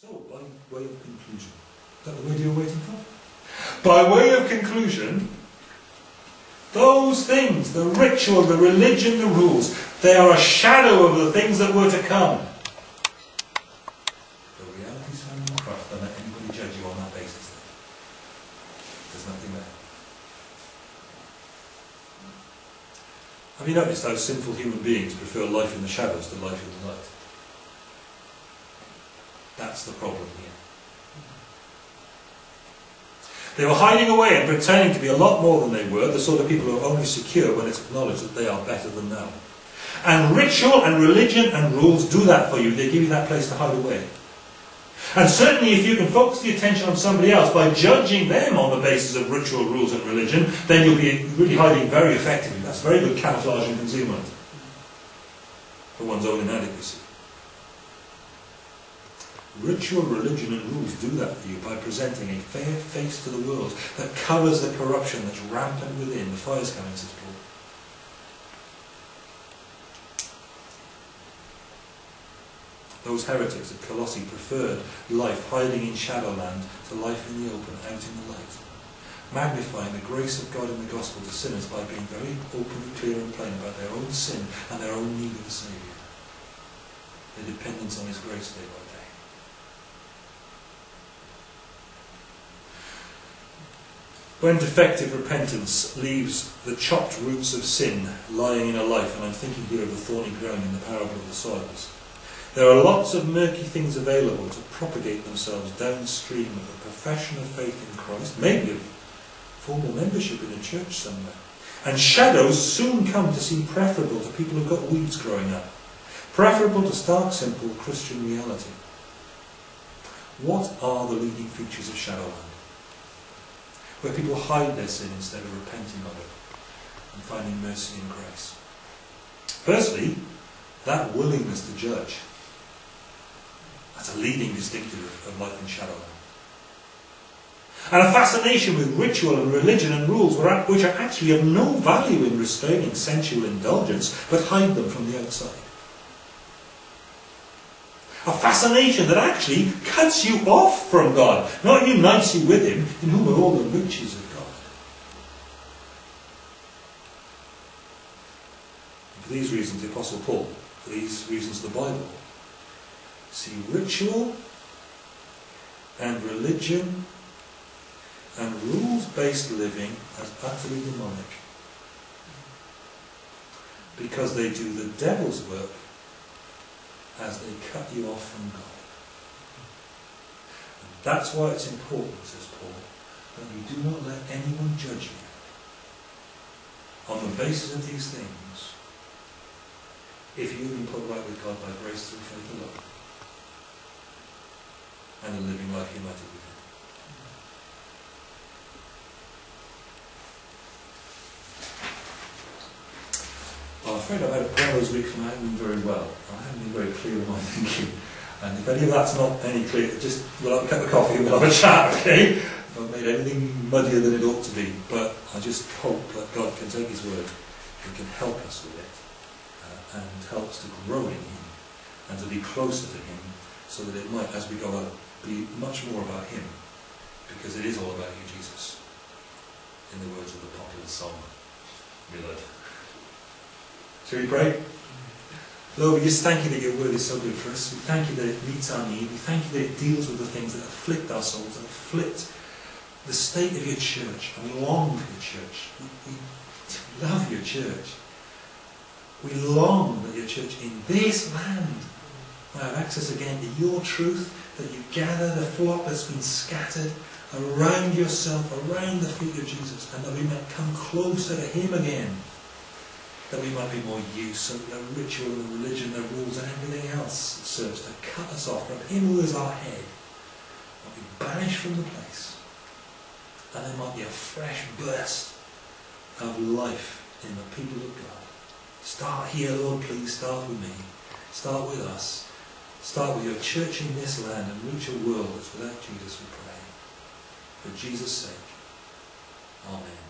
So, by way of conclusion, is that the word you're waiting for? By way of conclusion, those things, the ritual, the religion, the rules, they are a shadow of the things that were to come. The reality found in Don't let anybody judge you on that basis. There's nothing there. Have you noticed how sinful human beings prefer life in the shadows to life in the light? That's the problem here. They were hiding away and pretending to be a lot more than they were, the sort of people who are only secure when it's acknowledged that they are better than now. And ritual and religion and rules do that for you. They give you that place to hide away. And certainly if you can focus the attention on somebody else by judging them on the basis of ritual, rules and religion, then you'll be really hiding very effectively. That's very good camouflage and concealment for one's own inadequacy. Ritual, religion and rules do that for you by presenting a fair face to the world that covers the corruption that's rampant within. The fire's coming, says Paul. Those heretics at Colossae preferred life hiding in shadowland to life in the open, out in the light. Magnifying the grace of God in the gospel to sinners by being very open, clear and plain about their own sin and their own need of a Saviour. Their dependence on His grace day by When defective repentance leaves the chopped roots of sin lying in a life, and I'm thinking here of the thorny ground in the parable of the soils, there are lots of murky things available to propagate themselves downstream of a profession of faith in Christ, maybe of formal membership in a church somewhere. And shadows soon come to seem preferable to people who've got weeds growing up, preferable to stark, simple Christian reality. What are the leading features of Shadowland? Where people hide their sin instead of repenting of it and finding mercy and grace. Firstly, that willingness to judge. That's a leading distinctive of life in Shadowland. And a fascination with ritual and religion and rules which are actually of no value in restraining sensual indulgence, but hide them from the outside. A fascination that actually cuts you off from God, not unites you with Him, in whom are all the riches of God. And for these reasons, the Apostle Paul, for these reasons, the Bible, see ritual and religion and rules-based living as utterly demonic because they do the devil's work as they cut you off from God. And that's why it's important, says Paul, that you do not let anyone judge you on the basis of these things if you've been put right with God by grace through faith alone and a living life united with Him. Well, I'm afraid I've had a prayer those weeks and I haven't been very well. I haven't been very clear in my thinking. And if any of that's not any clear, just we'll have a cup of coffee and we'll have a chat, okay? I've made anything muddier than it ought to be. But I just hope that God can take His word and can help us with it uh, and help us to grow in Him and to be closer to Him so that it might, as we go out, be much more about Him because it is all about you, Jesus. In the words of the popular song, Millard. Shall we pray? Lord, we just thank you that your word is so good for us. We thank you that it meets our need. We thank you that it deals with the things that afflict our souls that afflict the state of your church. And we long for your church. We, we love your church. We long that your church in this land might have access again to your truth, that you gather the flock that's been scattered around yourself, around the feet of Jesus, and that we might come closer to him again that we might be more used so that the ritual and the religion, the rules and everything else serves to cut us off from him who is our head might be banished from the place. And there might be a fresh burst of life in the people of God. Start here, Lord, please. Start with me. Start with us. Start with your church in this land and reach a world that's without Jesus, we pray. For Jesus' sake. Amen.